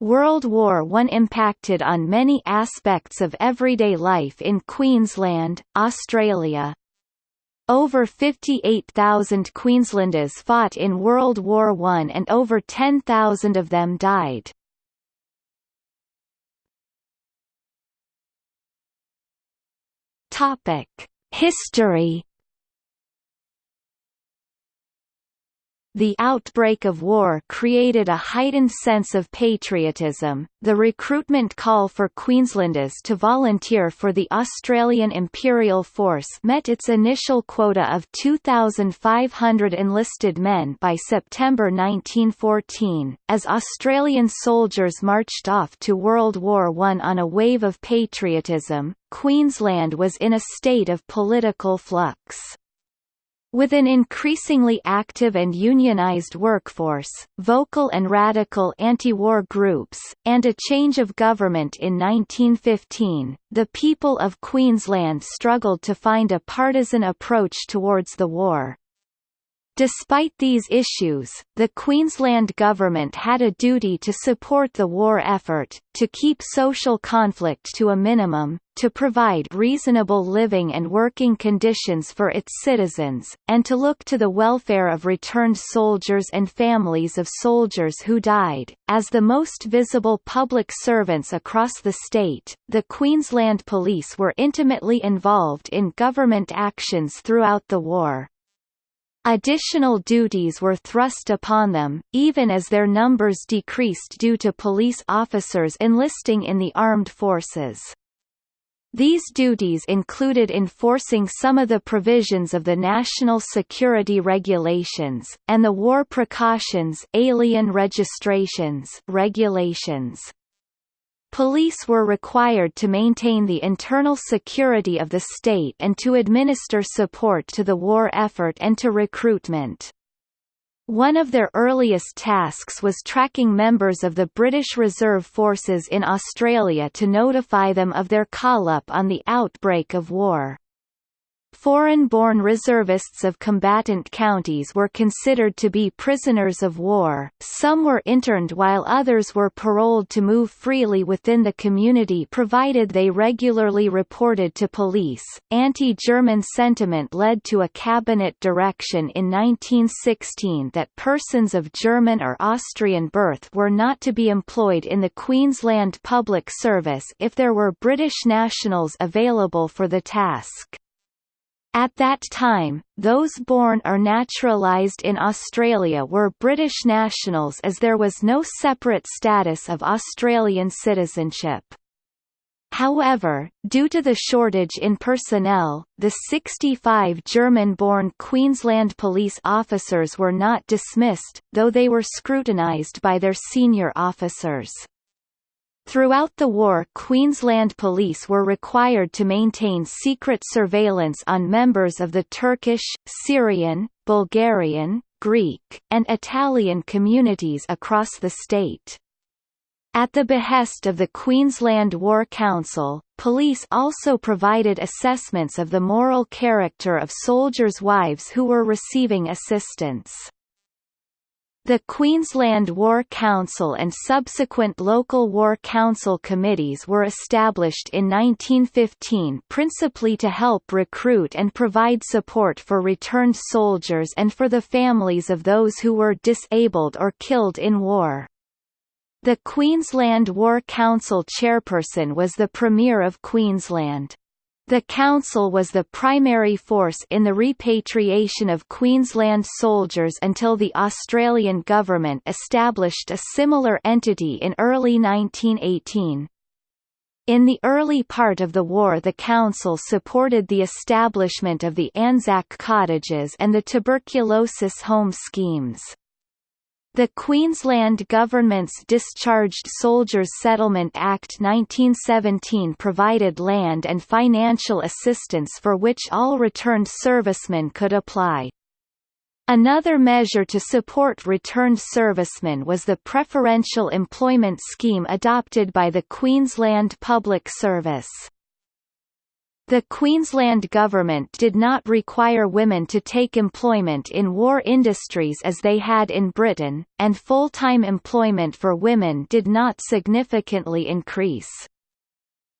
World War I impacted on many aspects of everyday life in Queensland, Australia. Over 58,000 Queenslanders fought in World War I and over 10,000 of them died. History The outbreak of war created a heightened sense of patriotism. The recruitment call for Queenslanders to volunteer for the Australian Imperial Force met its initial quota of 2,500 enlisted men by September 1914, as Australian soldiers marched off to World War I on a wave of patriotism. Queensland was in a state of political flux. With an increasingly active and unionized workforce, vocal and radical anti-war groups, and a change of government in 1915, the people of Queensland struggled to find a partisan approach towards the war. Despite these issues, the Queensland government had a duty to support the war effort, to keep social conflict to a minimum, to provide reasonable living and working conditions for its citizens, and to look to the welfare of returned soldiers and families of soldiers who died. As the most visible public servants across the state, the Queensland Police were intimately involved in government actions throughout the war. Additional duties were thrust upon them, even as their numbers decreased due to police officers enlisting in the armed forces. These duties included enforcing some of the provisions of the National Security Regulations, and the War Precautions Alien Registrations regulations. Police were required to maintain the internal security of the state and to administer support to the war effort and to recruitment. One of their earliest tasks was tracking members of the British Reserve Forces in Australia to notify them of their call-up on the outbreak of war. Foreign-born reservists of combatant counties were considered to be prisoners of war, some were interned while others were paroled to move freely within the community provided they regularly reported to police. Anti-German sentiment led to a cabinet direction in 1916 that persons of German or Austrian birth were not to be employed in the Queensland Public Service if there were British nationals available for the task. At that time, those born or naturalised in Australia were British nationals as there was no separate status of Australian citizenship. However, due to the shortage in personnel, the 65 German-born Queensland police officers were not dismissed, though they were scrutinised by their senior officers. Throughout the war Queensland police were required to maintain secret surveillance on members of the Turkish, Syrian, Bulgarian, Greek, and Italian communities across the state. At the behest of the Queensland War Council, police also provided assessments of the moral character of soldiers' wives who were receiving assistance. The Queensland War Council and subsequent local War Council committees were established in 1915 principally to help recruit and provide support for returned soldiers and for the families of those who were disabled or killed in war. The Queensland War Council chairperson was the Premier of Queensland. The Council was the primary force in the repatriation of Queensland soldiers until the Australian government established a similar entity in early 1918. In the early part of the war the Council supported the establishment of the Anzac cottages and the tuberculosis home schemes. The Queensland Government's Discharged Soldiers Settlement Act 1917 provided land and financial assistance for which all returned servicemen could apply. Another measure to support returned servicemen was the Preferential Employment Scheme adopted by the Queensland Public Service. The Queensland government did not require women to take employment in war industries as they had in Britain, and full-time employment for women did not significantly increase.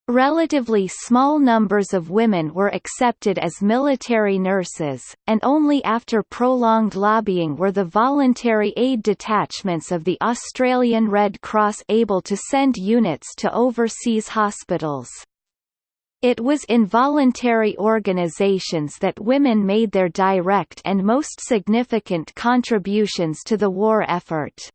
Relatively small numbers of women were accepted as military nurses, and only after prolonged lobbying were the voluntary aid detachments of the Australian Red Cross able to send units to overseas hospitals. It was in voluntary organizations that women made their direct and most significant contributions to the war effort.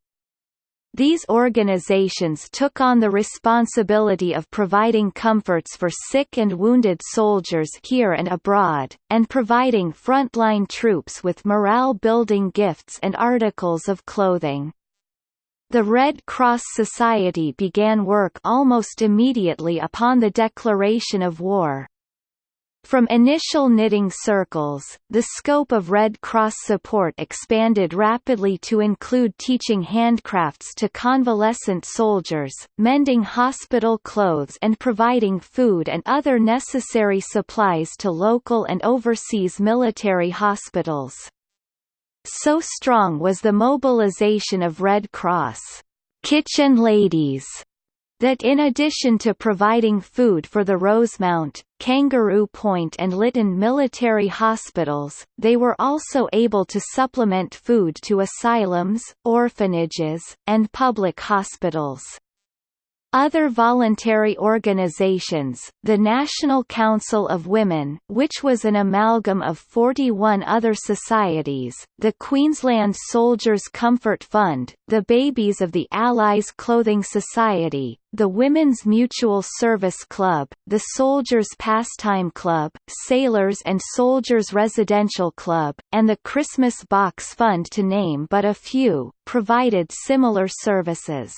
These organizations took on the responsibility of providing comforts for sick and wounded soldiers here and abroad, and providing frontline troops with morale-building gifts and articles of clothing. The Red Cross Society began work almost immediately upon the declaration of war. From initial knitting circles, the scope of Red Cross support expanded rapidly to include teaching handcrafts to convalescent soldiers, mending hospital clothes and providing food and other necessary supplies to local and overseas military hospitals. So strong was the mobilization of Red Cross kitchen ladies that in addition to providing food for the Rosemount, Kangaroo Point and Lytton military hospitals, they were also able to supplement food to asylums, orphanages, and public hospitals. Other voluntary organizations, the National Council of Women which was an amalgam of 41 other societies, the Queensland Soldiers Comfort Fund, the Babies of the Allies Clothing Society, the Women's Mutual Service Club, the Soldiers Pastime Club, Sailors and Soldiers Residential Club, and the Christmas Box Fund to name but a few, provided similar services.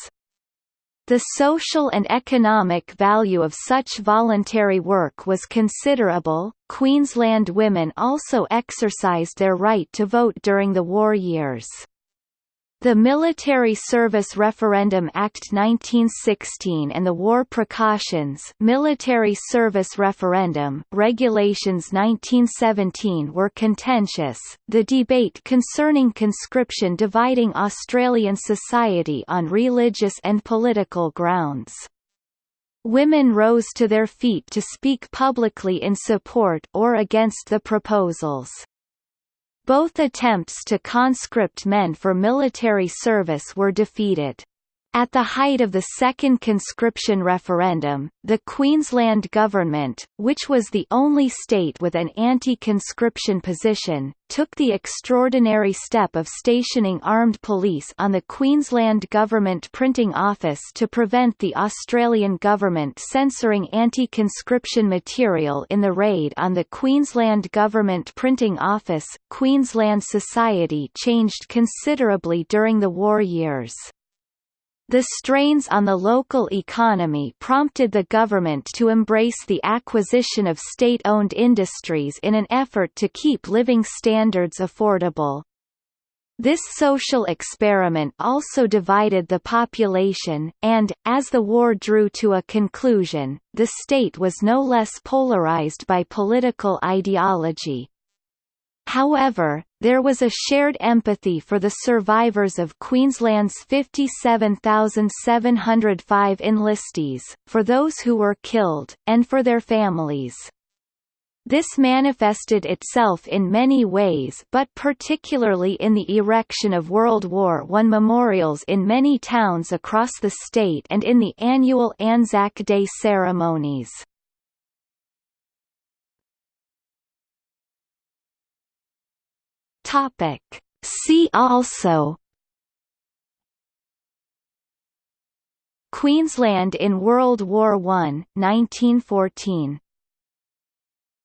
The social and economic value of such voluntary work was considerable. Queensland women also exercised their right to vote during the war years. The Military Service Referendum Act 1916 and the War Precautions Military Service Referendum Regulations 1917 were contentious, the debate concerning conscription dividing Australian society on religious and political grounds. Women rose to their feet to speak publicly in support or against the proposals. Both attempts to conscript men for military service were defeated. At the height of the second conscription referendum, the Queensland government, which was the only state with an anti-conscription position, took the extraordinary step of stationing armed police on the Queensland Government Printing Office to prevent the Australian government censoring anti-conscription material in the raid on the Queensland Government Printing Office. Queensland society changed considerably during the war years. The strains on the local economy prompted the government to embrace the acquisition of state-owned industries in an effort to keep living standards affordable. This social experiment also divided the population, and, as the war drew to a conclusion, the state was no less polarized by political ideology. However, there was a shared empathy for the survivors of Queensland's 57,705 enlistees, for those who were killed, and for their families. This manifested itself in many ways but particularly in the erection of World War I memorials in many towns across the state and in the annual Anzac Day ceremonies. Topic. See also Queensland in World War I, 1914